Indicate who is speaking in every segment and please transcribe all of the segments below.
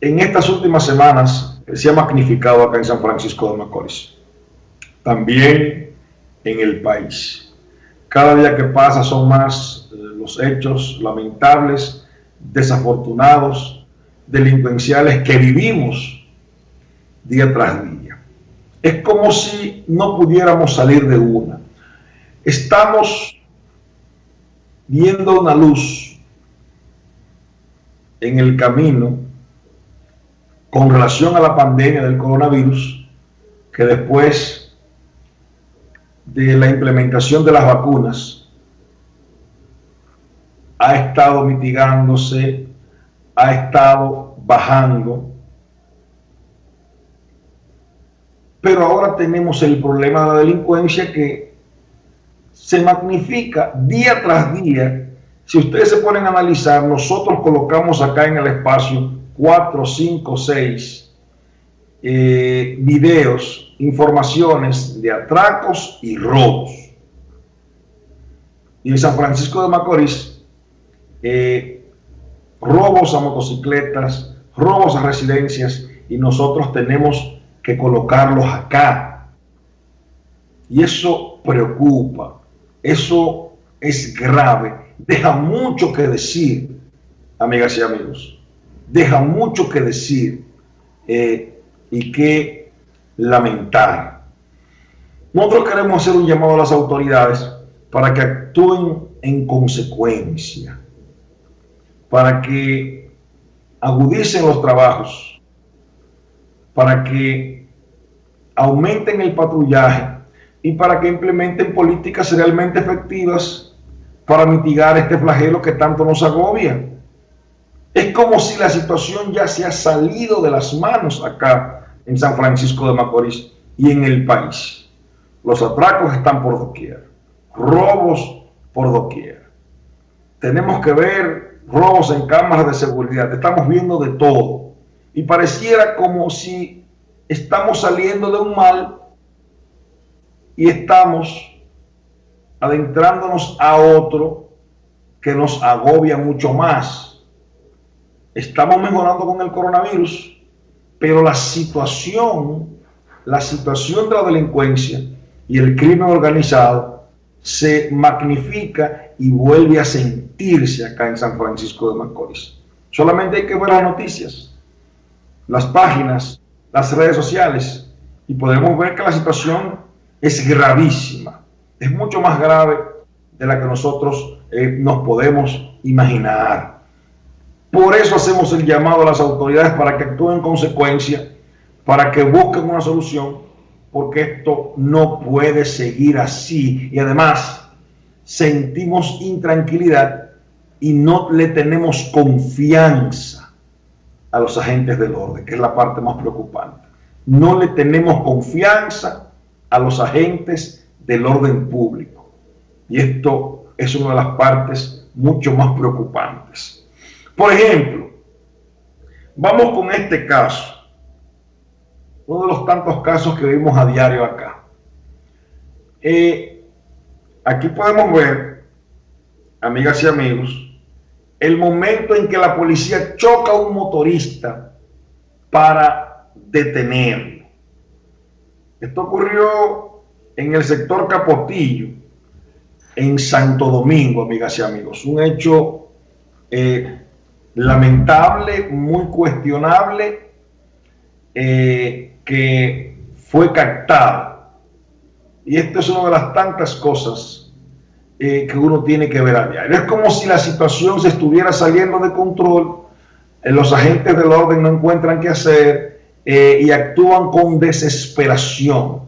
Speaker 1: en estas últimas semanas se ha magnificado acá en San Francisco de Macorís. También en el país. Cada día que pasa son más eh, los hechos lamentables, desafortunados, delincuenciales que vivimos día tras día. Es como si no pudiéramos salir de una. Estamos viendo una luz en el camino con relación a la pandemia del coronavirus, que después de la implementación de las vacunas ha estado mitigándose, ha estado bajando, pero ahora tenemos el problema de la delincuencia que se magnifica día tras día. Si ustedes se ponen a analizar, nosotros colocamos acá en el espacio 4, 5, 6 videos, informaciones de atracos y robos. Y en San Francisco de Macorís, eh, robos a motocicletas, robos a residencias, y nosotros tenemos que colocarlos acá. Y eso preocupa, eso es grave, deja mucho que decir, amigas y amigos, deja mucho que decir eh, y que lamentar. Nosotros queremos hacer un llamado a las autoridades para que actúen en consecuencia, para que agudicen los trabajos, para que aumenten el patrullaje y para que implementen políticas realmente efectivas para mitigar este flagelo que tanto nos agobia. Es como si la situación ya se ha salido de las manos acá en San Francisco de Macorís y en el país. Los atracos están por doquier, robos por doquier. Tenemos que ver robos en cámaras de seguridad, estamos viendo de todo. Y pareciera como si estamos saliendo de un mal y estamos adentrándonos a otro que nos agobia mucho más estamos mejorando con el coronavirus, pero la situación, la situación de la delincuencia y el crimen organizado se magnifica y vuelve a sentirse acá en San Francisco de Macorís. Solamente hay que ver las noticias, las páginas, las redes sociales y podemos ver que la situación es gravísima, es mucho más grave de la que nosotros eh, nos podemos imaginar. Por eso hacemos el llamado a las autoridades para que actúen en consecuencia, para que busquen una solución, porque esto no puede seguir así. Y además, sentimos intranquilidad y no le tenemos confianza a los agentes del orden, que es la parte más preocupante. No le tenemos confianza a los agentes del orden público. Y esto es una de las partes mucho más preocupantes. Por ejemplo, vamos con este caso, uno de los tantos casos que vimos a diario acá. Eh, aquí podemos ver, amigas y amigos, el momento en que la policía choca a un motorista para detenerlo. Esto ocurrió en el sector Capotillo, en Santo Domingo, amigas y amigos. Un hecho eh, lamentable, muy cuestionable, eh, que fue captado. Y esto es una de las tantas cosas eh, que uno tiene que ver a diario. Es como si la situación se estuviera saliendo de control, eh, los agentes del orden no encuentran qué hacer y actúan con desesperación.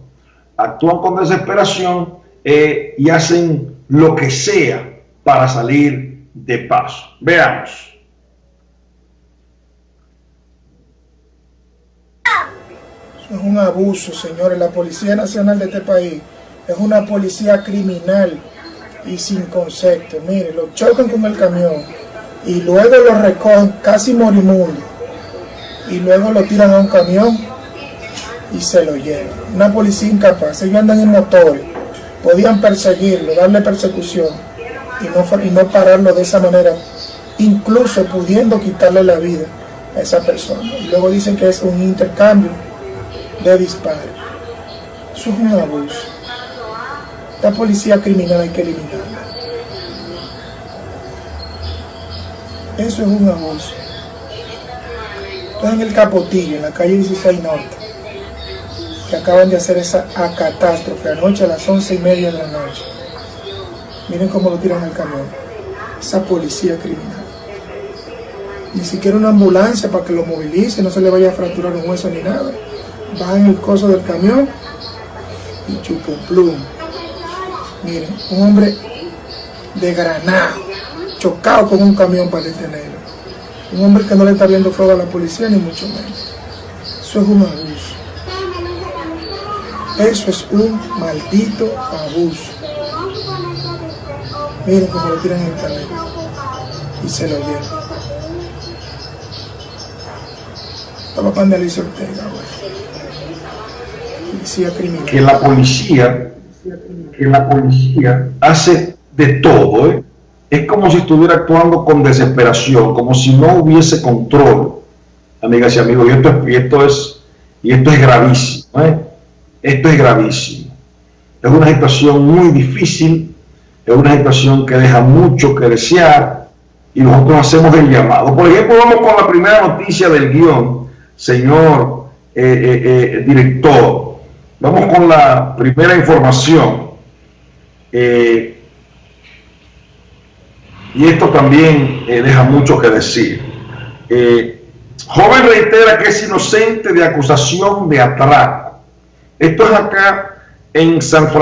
Speaker 1: Actúan con desesperación y hacen lo que sea para salir de paso. Veamos.
Speaker 2: Es un abuso, señores. La Policía Nacional de este país es una policía criminal y sin concepto. Mire, lo chocan con el camión y luego lo recogen casi morimundo y luego lo tiran a un camión y se lo llevan. Una policía incapaz. Ellos andan en motores. Podían perseguirlo, darle persecución y no, y no pararlo de esa manera, incluso pudiendo quitarle la vida. a esa persona. Y luego dicen que es un intercambio de disparos. Eso es un abuso. La policía criminal hay que eliminarla. Eso es un abuso. Entonces en el Capotillo, en la calle 16 Norte, que acaban de hacer esa catástrofe anoche a las once y media de la noche. Miren cómo lo tiran al camión. Esa policía criminal. Ni siquiera una ambulancia para que lo movilice, no se le vaya a fracturar un hueso ni nada. Va en el coso del camión y chupa un plum. Miren, un hombre de granado, chocado con un camión para detenerlo. Un hombre que no le está viendo fuego a la policía, ni mucho menos. Eso es un abuso. Eso es un maldito abuso. Miren cómo lo tiran en el camión y se lo llevan.
Speaker 1: Que la policía, que la policía hace de todo, ¿eh? Es como si estuviera actuando con desesperación, como si no hubiese control, amigas y amigos, y esto, y esto es, y esto es gravísimo, ¿eh? Esto es gravísimo. Es una situación muy difícil, es una situación que deja mucho que desear y nosotros hacemos el llamado. Por ejemplo, vamos con la primera noticia del guion, señor eh, eh, eh, director. Vamos con la primera información. y esto también deja mucho que decir. joven reitera que es inocente de acusación de atraco. Esto es acá en San Francisco.